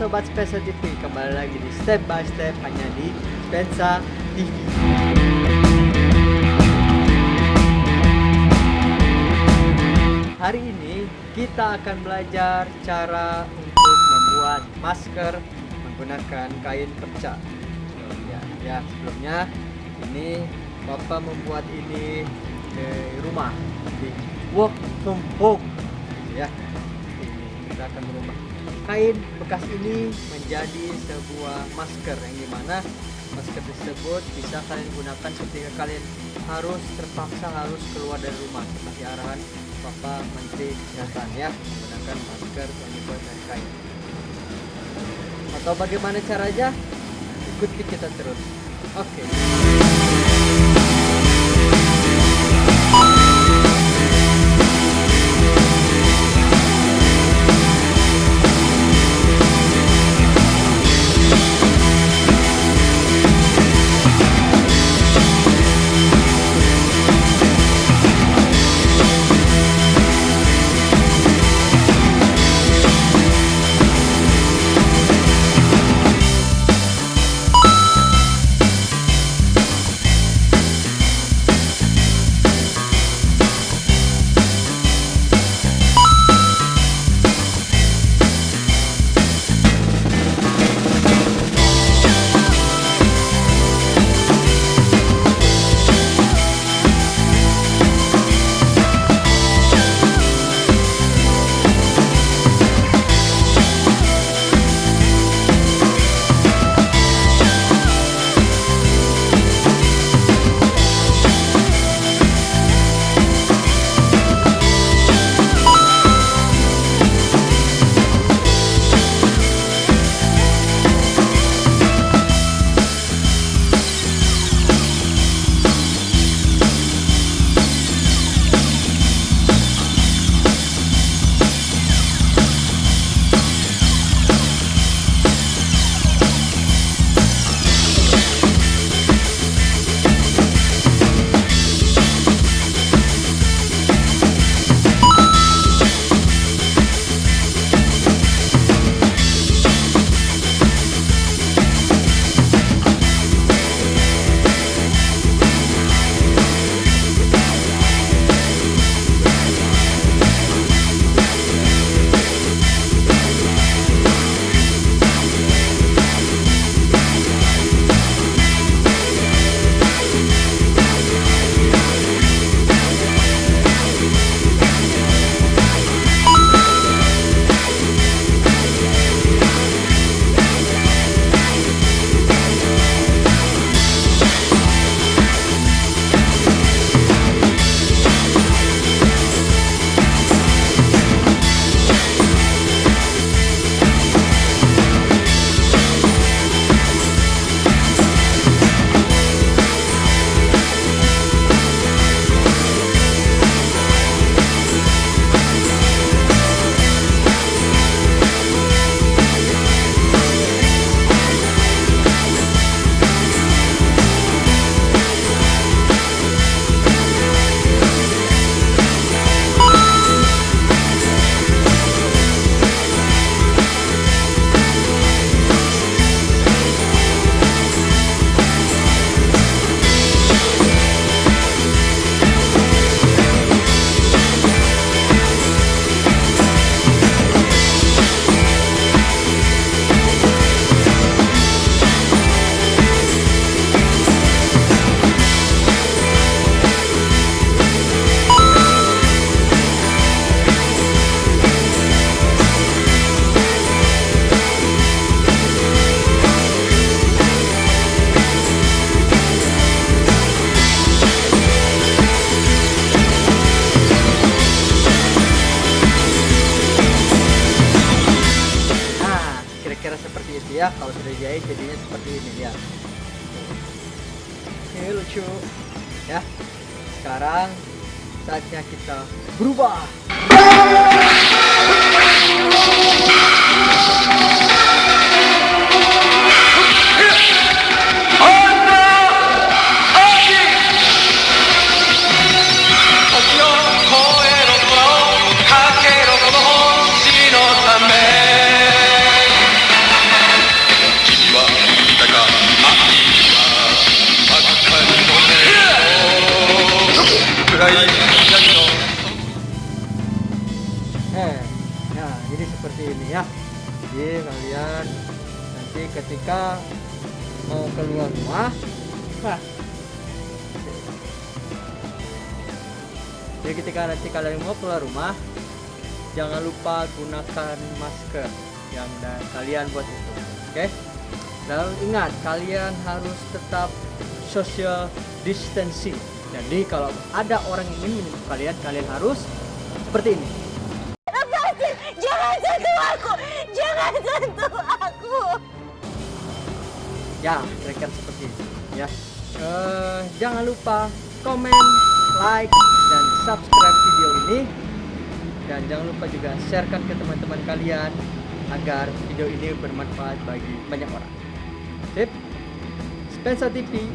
Sobat Spensa TV Kembali lagi di Step by Step hanya di Spensa TV Hari ini kita akan belajar cara untuk membuat masker menggunakan kain perca ya, ya sebelumnya ini Bapak membuat ini di rumah di work from home. Ya ini kita akan merubah kain bekas ini menjadi sebuah masker yang di mana masker tersebut bisa kalian gunakan ketika kalian harus terpaksa harus keluar dari rumah. Seperti arahan Bapak Menteri Kesehatan ya menggunakan masker yang dibuat dari kain. Atau bagaimana caranya? Ikuti kita terus. Oke. Nah, ya. Kalau sudah dijahit jadinya seperti ini ya. Ini lucu. Ya. Sekarang saatnya kita berubah. Eh nah jadi seperti ini ya. Jadi kalian nanti ketika mau keluar rumah nah jadi ketika nanti kalian mau keluar rumah jangan lupa gunakan masker yang dan kalian buat itu oke? Dan ingat kalian harus tetap social distancing jadi kalau ada orang yang ingin menyentuh kalian kalian harus seperti ini Lepasin! Jangan sentuh aku! Jangan sentuh aku! ya kira-kira seperti itu ya Eh, jangan lupa komen like dan subscribe video ini dan jangan lupa juga sharekan ke teman-teman kalian agar video ini bermanfaat bagi banyak orang sip Spensa TV